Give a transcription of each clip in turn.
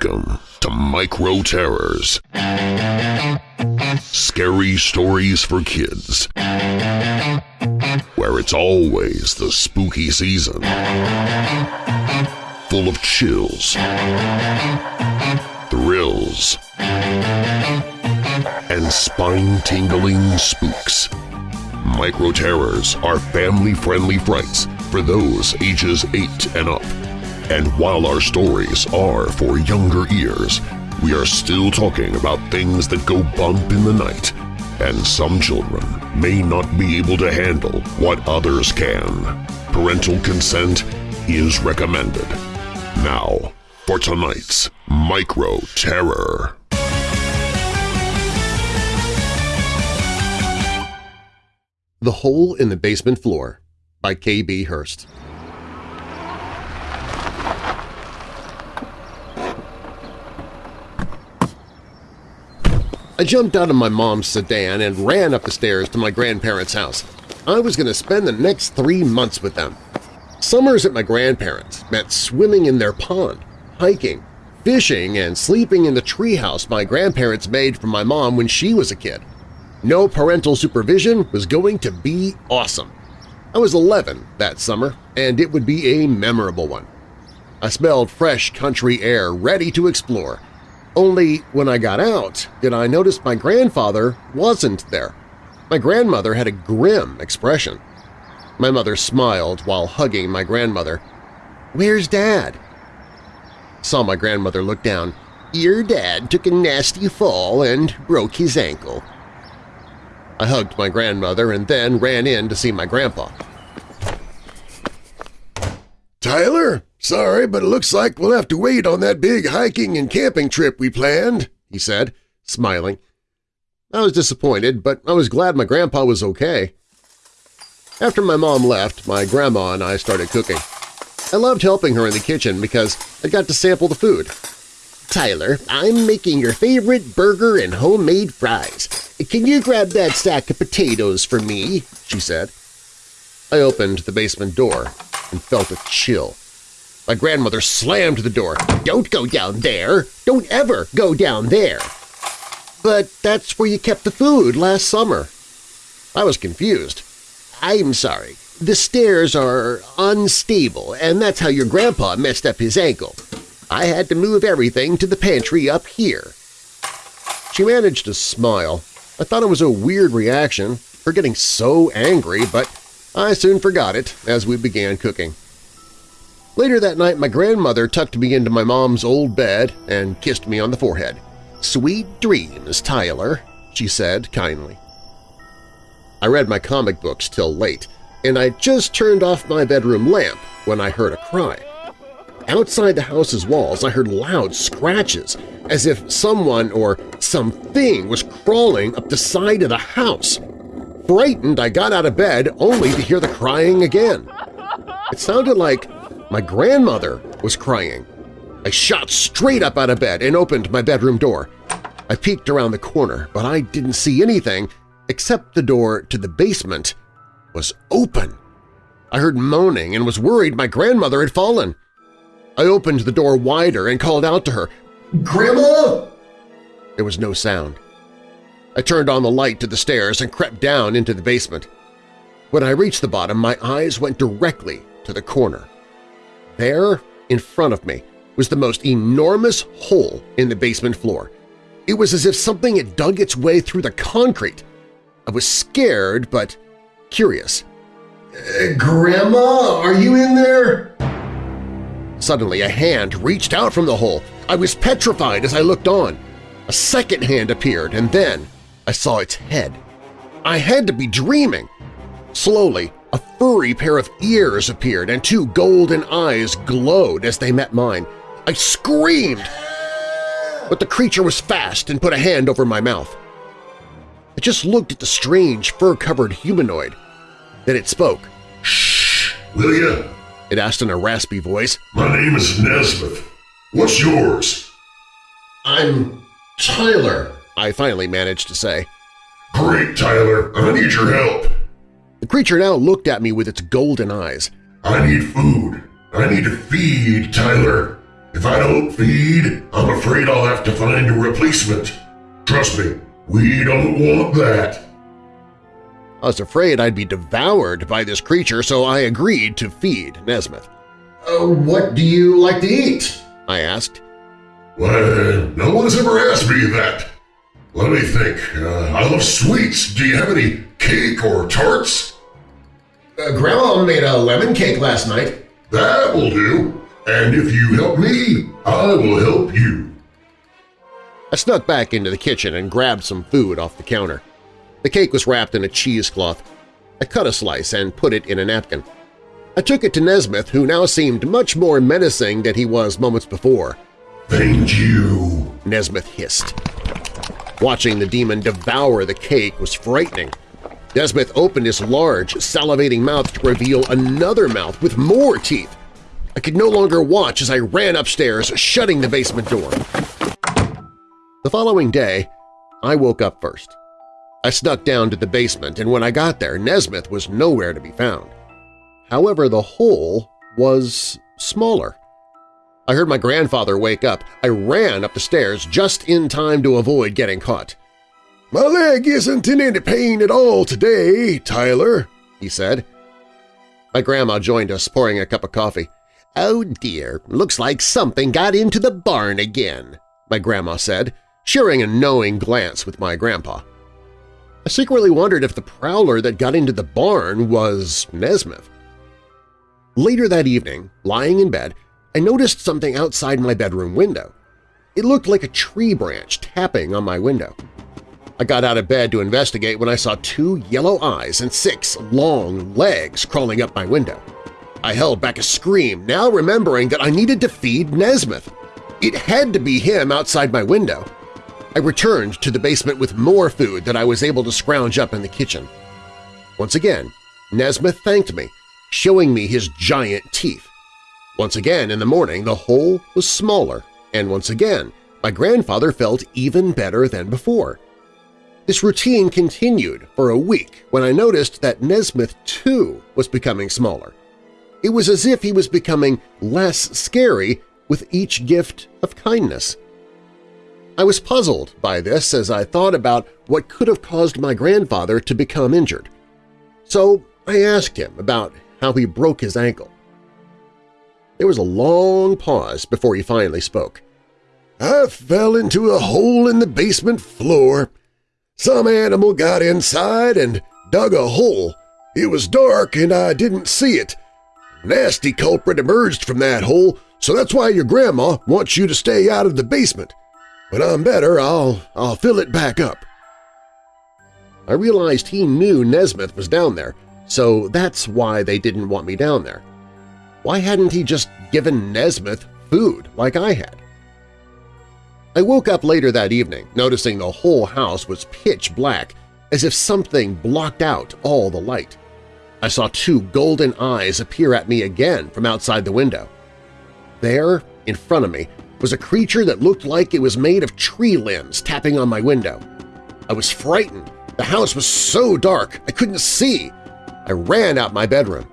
Welcome to Micro Terrors. Scary stories for kids. Where it's always the spooky season. Full of chills, thrills, and spine-tingling spooks. Micro Terrors are family-friendly frights for those ages 8 and up. And while our stories are for younger ears, we are still talking about things that go bump in the night, and some children may not be able to handle what others can. Parental consent is recommended. Now, for tonight's Micro Terror. The Hole in the Basement Floor by K.B. Hurst I jumped out of my mom's sedan and ran up the stairs to my grandparents' house. I was going to spend the next three months with them. Summers at my grandparents' meant swimming in their pond, hiking, fishing, and sleeping in the treehouse my grandparents made for my mom when she was a kid. No parental supervision was going to be awesome. I was 11 that summer, and it would be a memorable one. I smelled fresh country air ready to explore, only when I got out did I notice my grandfather wasn't there. My grandmother had a grim expression. My mother smiled while hugging my grandmother. "'Where's Dad?' Saw my grandmother look down. "'Your dad took a nasty fall and broke his ankle.' I hugged my grandmother and then ran in to see my grandpa. Tyler, sorry, but it looks like we'll have to wait on that big hiking and camping trip we planned, he said, smiling. I was disappointed, but I was glad my grandpa was okay. After my mom left, my grandma and I started cooking. I loved helping her in the kitchen because I got to sample the food. Tyler, I'm making your favorite burger and homemade fries. Can you grab that stack of potatoes for me? she said. I opened the basement door and felt a chill. My grandmother slammed the door. Don't go down there! Don't ever go down there! But that's where you kept the food last summer. I was confused. I'm sorry. The stairs are unstable, and that's how your grandpa messed up his ankle. I had to move everything to the pantry up here. She managed to smile. I thought it was a weird reaction, her getting so angry, but I soon forgot it as we began cooking. Later that night, my grandmother tucked me into my mom's old bed and kissed me on the forehead. "'Sweet dreams, Tyler,' she said kindly. I read my comic books till late, and I just turned off my bedroom lamp when I heard a cry. Outside the house's walls, I heard loud scratches, as if someone or something was crawling up the side of the house. Frightened, I got out of bed only to hear the crying again. It sounded like my grandmother was crying. I shot straight up out of bed and opened my bedroom door. I peeked around the corner, but I didn't see anything except the door to the basement was open. I heard moaning and was worried my grandmother had fallen. I opened the door wider and called out to her, "'Grandma!' There was no sound. I turned on the light to the stairs and crept down into the basement. When I reached the bottom, my eyes went directly to the corner. There, in front of me, was the most enormous hole in the basement floor. It was as if something had dug its way through the concrete. I was scared but curious. Uh, Grandma, are you in there? Suddenly a hand reached out from the hole. I was petrified as I looked on. A second hand appeared, and then I saw its head. I had to be dreaming. Slowly, a furry pair of ears appeared and two golden eyes glowed as they met mine. I screamed, but the creature was fast and put a hand over my mouth. I just looked at the strange fur-covered humanoid. Then it spoke. Shh, will ya? It asked in a raspy voice. My name is Nesmith. What's yours? I'm Tyler, I finally managed to say. Great, Tyler. I need your help. The creature now looked at me with its golden eyes. I need food. I need to feed Tyler. If I don't feed, I'm afraid I'll have to find a replacement. Trust me, we don't want that. I was afraid I'd be devoured by this creature, so I agreed to feed Nesmith. Uh, what do you like to eat? I asked. Well, no one's ever asked me that. Let me think. Uh, I love sweets. Do you have any cake or tarts? Uh, Grandma made a lemon cake last night. That will do. And if you help me, I will help you. I snuck back into the kitchen and grabbed some food off the counter. The cake was wrapped in a cheesecloth. I cut a slice and put it in a napkin. I took it to Nesmith, who now seemed much more menacing than he was moments before. Thank you, Nesmith hissed. Watching the demon devour the cake was frightening. Nesmith opened his large, salivating mouth to reveal another mouth with more teeth. I could no longer watch as I ran upstairs, shutting the basement door. The following day, I woke up first. I snuck down to the basement, and when I got there, Nesmith was nowhere to be found. However, the hole was smaller. I heard my grandfather wake up. I ran up the stairs just in time to avoid getting caught. My leg isn't in any pain at all today, Tyler, he said. My grandma joined us, pouring a cup of coffee. Oh dear, looks like something got into the barn again, my grandma said, sharing a knowing glance with my grandpa. I secretly wondered if the prowler that got into the barn was Nesmith. Later that evening, lying in bed, I noticed something outside my bedroom window. It looked like a tree branch tapping on my window. I got out of bed to investigate when I saw two yellow eyes and six long legs crawling up my window. I held back a scream, now remembering that I needed to feed Nesmith. It had to be him outside my window. I returned to the basement with more food that I was able to scrounge up in the kitchen. Once again, Nesmith thanked me, showing me his giant teeth. Once again in the morning the hole was smaller, and once again my grandfather felt even better than before. This routine continued for a week when I noticed that Nesmith too was becoming smaller. It was as if he was becoming less scary with each gift of kindness. I was puzzled by this as I thought about what could have caused my grandfather to become injured. So I asked him about how he broke his ankle. There was a long pause before he finally spoke. I fell into a hole in the basement floor. Some animal got inside and dug a hole. It was dark and I didn't see it. Nasty culprit emerged from that hole, so that's why your grandma wants you to stay out of the basement. When I'm better, I'll, I'll fill it back up. I realized he knew Nesmith was down there, so that's why they didn't want me down there. Why hadn't he just given Nesmith food like I had? I woke up later that evening, noticing the whole house was pitch black, as if something blocked out all the light. I saw two golden eyes appear at me again from outside the window. There, in front of me, was a creature that looked like it was made of tree limbs tapping on my window. I was frightened. The house was so dark I couldn't see. I ran out my bedroom.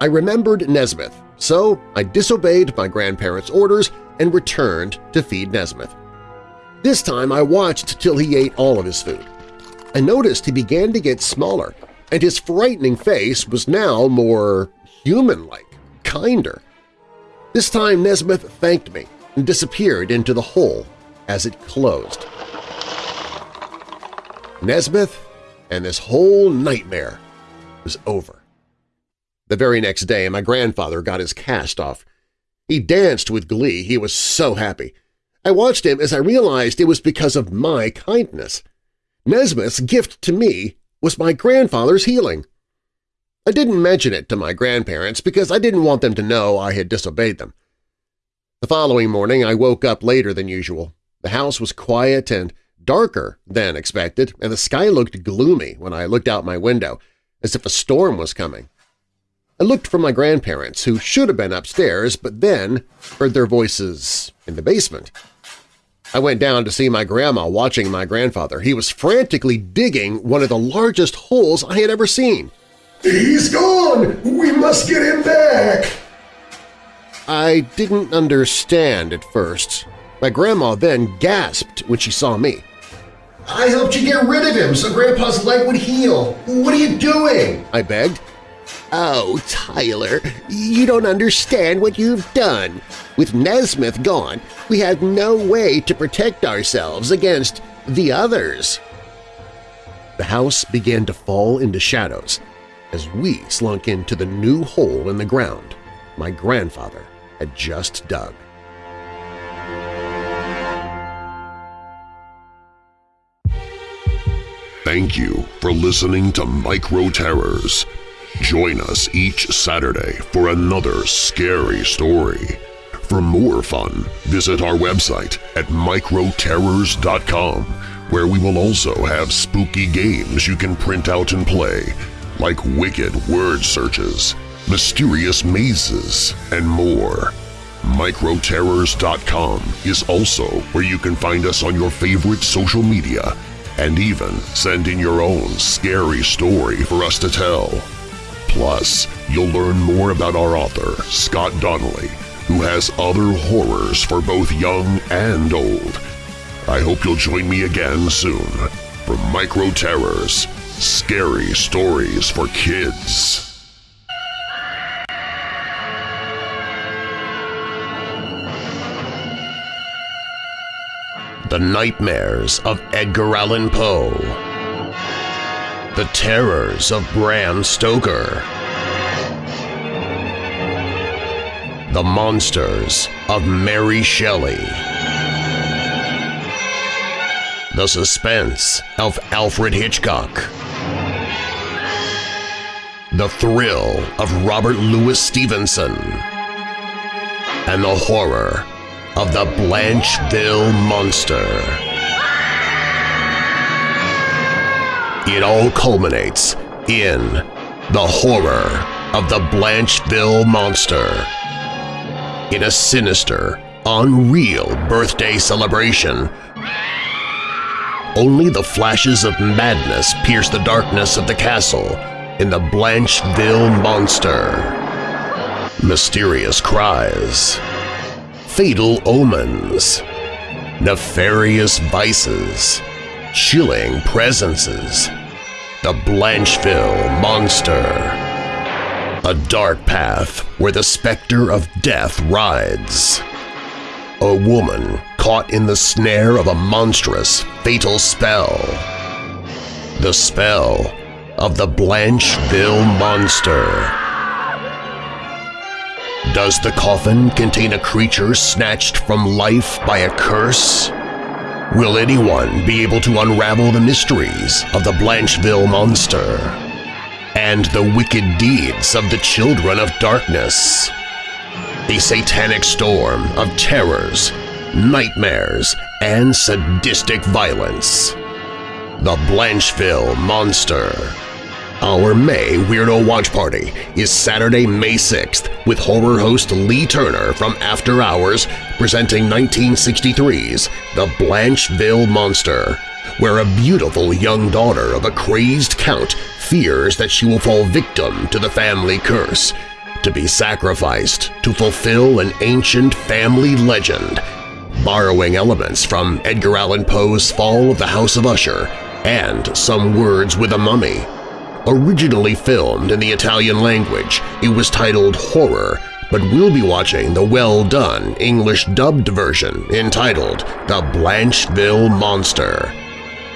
I remembered Nesmith, so I disobeyed my grandparents' orders and returned to feed Nesmith. This time I watched till he ate all of his food. I noticed he began to get smaller, and his frightening face was now more human-like, kinder. This time Nesmith thanked me and disappeared into the hole as it closed. Nesmith and this whole nightmare was over. The very next day my grandfather got his cast off. He danced with glee, he was so happy. I watched him as I realized it was because of my kindness. Nesmith's gift to me was my grandfather's healing. I didn't mention it to my grandparents because I didn't want them to know I had disobeyed them. The following morning I woke up later than usual. The house was quiet and darker than expected, and the sky looked gloomy when I looked out my window, as if a storm was coming. I looked for my grandparents, who should have been upstairs, but then heard their voices in the basement. I went down to see my grandma watching my grandfather. He was frantically digging one of the largest holes I had ever seen. He's gone! We must get him back! I didn't understand at first. My grandma then gasped when she saw me. I helped you get rid of him so Grandpa's leg would heal. What are you doing? I begged. Oh, Tyler, you don't understand what you've done. With Nesmith gone, we had no way to protect ourselves against the others. The house began to fall into shadows as we slunk into the new hole in the ground my grandfather had just dug. Thank you for listening to Micro Terrors. Join us each Saturday for another scary story. For more fun, visit our website at microterrors.com, where we will also have spooky games you can print out and play, like wicked word searches, mysterious mazes, and more. Microterrors.com is also where you can find us on your favorite social media and even send in your own scary story for us to tell. Plus, you'll learn more about our author, Scott Donnelly, who has other horrors for both young and old. I hope you'll join me again soon for Micro Terrors – Scary Stories for Kids. The Nightmares of Edgar Allan Poe The Terrors of Bram Stoker. The Monsters of Mary Shelley. The Suspense of Alfred Hitchcock. The Thrill of Robert Louis Stevenson. And the Horror of the Blancheville Monster. It all culminates in the horror of the Blancheville Monster. In a sinister, unreal birthday celebration, only the flashes of madness pierce the darkness of the castle in the Blancheville Monster. Mysterious cries, fatal omens, nefarious vices, chilling presences, the Blancheville Monster. A dark path where the specter of death rides. A woman caught in the snare of a monstrous, fatal spell. The spell of the Blancheville Monster. Does the coffin contain a creature snatched from life by a curse? Will anyone be able to unravel the mysteries of the Blancheville Monster and the wicked deeds of the Children of Darkness? A satanic storm of terrors, nightmares, and sadistic violence. The Blancheville Monster our May Weirdo Watch Party is Saturday, May 6th with horror host Lee Turner from After Hours presenting 1963's The Blancheville Monster, where a beautiful young daughter of a crazed count fears that she will fall victim to the family curse, to be sacrificed to fulfill an ancient family legend, borrowing elements from Edgar Allan Poe's Fall of the House of Usher and Some Words with a Mummy. Originally filmed in the Italian language, it was titled Horror, but we'll be watching the well-done English-dubbed version entitled The Blancheville Monster.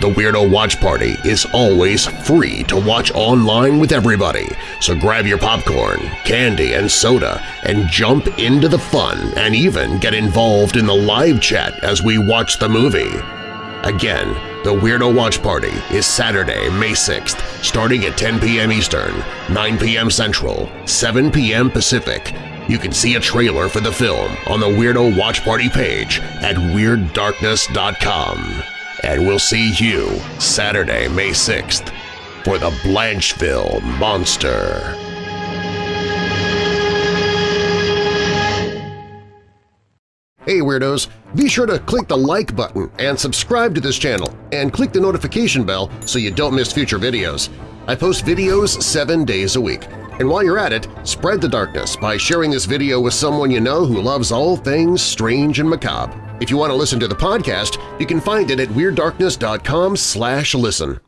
The Weirdo Watch Party is always free to watch online with everybody, so grab your popcorn, candy, and soda and jump into the fun and even get involved in the live chat as we watch the movie. Again, the Weirdo Watch Party is Saturday, May 6th, starting at 10 p.m. Eastern, 9 p.m. Central, 7 p.m. Pacific. You can see a trailer for the film on the Weirdo Watch Party page at WeirdDarkness.com. And we'll see you Saturday, May 6th for the Blancheville Monster. Weirdos! Be sure to click the like button and subscribe to this channel and click the notification bell so you don't miss future videos. I post videos seven days a week. And while you're at it, spread the darkness by sharing this video with someone you know who loves all things strange and macabre. If you want to listen to the podcast, you can find it at WeirdDarkness.com listen.